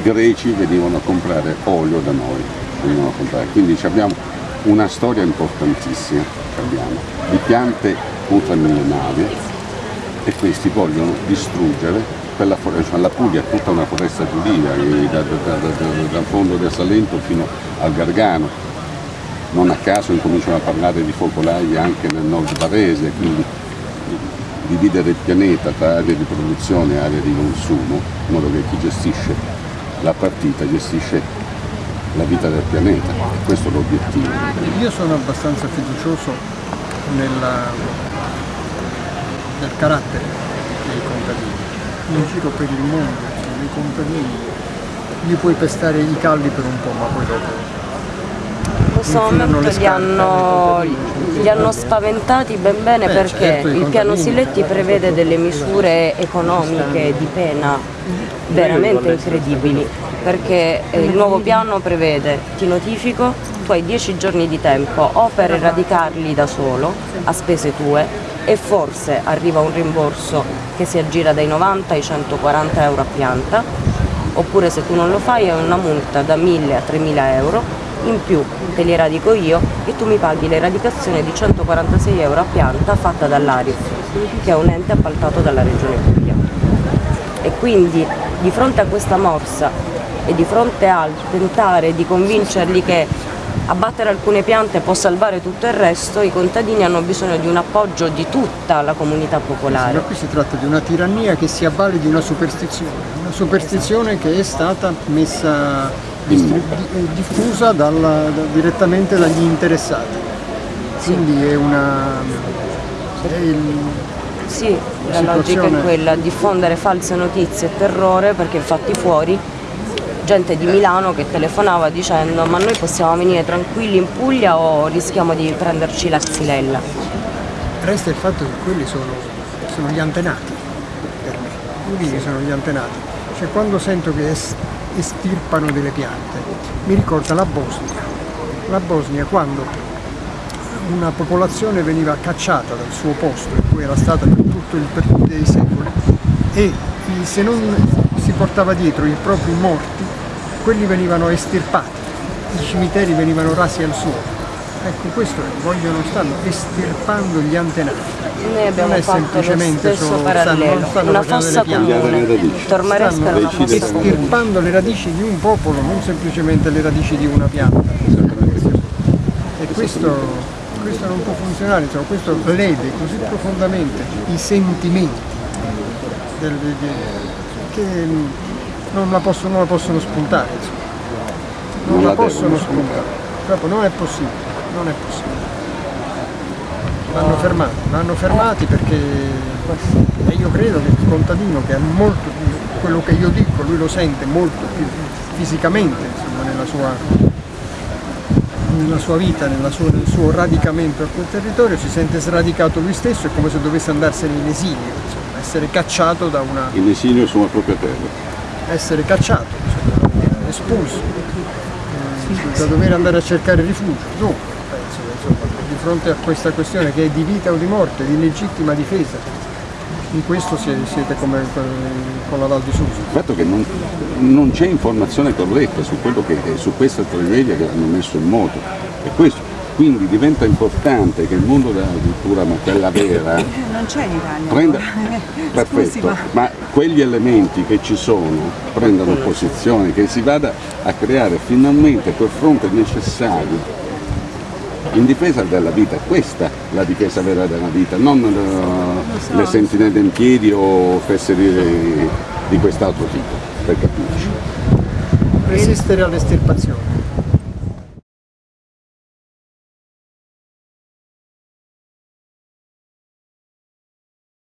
i greci venivano a comprare olio da noi, venivano a comprare. quindi abbiamo una storia importantissima di piante ultramillenarie e questi vogliono distruggere quella foresta, la Puglia è tutta una foresta giudia, dal da, da, da, fondo del Salento fino al Gargano. Non a caso incominciano a parlare di focolai anche nel nord barese, quindi dividere il pianeta tra aree di produzione e aree di consumo, in modo che chi gestisce la partita gestisce la vita del pianeta, questo è l'obiettivo. Io sono abbastanza fiducioso nella, nel carattere dei contadini. In giro per il mondo, i contadini, gli puoi pestare i calli per un po', ma poi dopo questo momento li hanno, li hanno, spaventati ben bene eh, perché certo, il piano Siletti prevede delle misure economiche di pena veramente incredibili perché eh, il nuovo piano prevede, ti notifico, tu hai 10 giorni di tempo o per eradicarli da solo a spese tue e forse arriva un rimborso che si aggira dai 90 ai 140 euro a pianta oppure se tu non lo fai è una multa da 1000 a 3000 euro in più te li eradico io e tu mi paghi l'eradicazione di 146 euro a pianta fatta dall'Arif, che è un ente appaltato dalla Regione Puglia. E quindi di fronte a questa morsa e di fronte al tentare di convincerli che abbattere alcune piante può salvare tutto il resto, i contadini hanno bisogno di un appoggio di tutta la comunità popolare. Ma qui si tratta di una tirannia che si avvale di una superstizione, una superstizione esatto. che è stata messa diffusa dalla, da, direttamente dagli interessati. Quindi è una... È il, sì, la logica è quella, diffondere false notizie e terrore perché fatti fuori gente di Milano che telefonava dicendo ma noi possiamo venire tranquilli in Puglia o rischiamo di prenderci la xylella? Resta il fatto che quelli sono, sono gli antenati per me, quelli sono gli antenati. Cioè quando sento che estirpano delle piante. Mi ricorda la Bosnia. La Bosnia quando una popolazione veniva cacciata dal suo posto, in cui era stata per tutto il per tutti i secoli, e se non si portava dietro i propri morti, quelli venivano estirpati, i cimiteri venivano rasi al suolo. Ecco, questo è, vogliono, stanno estirpando gli antenati. Noi abbiamo non fatto lo stesso solo, parallelo, stanno, una fossa comune. Tormaresca era una fossa estirpando le radici di un popolo, non semplicemente le radici di una pianta. E questo, questo non può funzionare, insomma, questo lede così profondamente i sentimenti del, che non la possono, non la possono spuntare. Insomma. Non, non la, la possono spuntare. Proprio non è possibile non è possibile. Vanno fermati, vanno fermati perché e io credo che il contadino che ha molto più, quello che io dico, lui lo sente molto più fisicamente insomma, nella, sua, nella sua vita, nella sua, nel suo radicamento a quel territorio, si sente sradicato lui stesso, è come se dovesse andarsene in esilio, insomma, essere cacciato da una... In esilio sulla propria terra. Essere cacciato, insomma, espulso, eh, da dover andare a cercare rifugio. No di fronte a questa questione che è di vita o di morte, di legittima difesa. In questo siete come con la Val di Susa. Il fatto che non, non c'è informazione corretta su, che, su questa tragedia che hanno messo in moto. È questo. Quindi diventa importante che il mondo della cultura, ma quella vera, non c'è in Italia. Prenda, perfetto, ma... ma quegli elementi che ci sono prendano posizione, che si vada a creare finalmente quel fronte necessario in difesa della vita, questa la difesa vera della vita, non uh, le sentinelle in piedi o fesserie di quest'altro tipo, per capirci. Resistere all'estirpazione.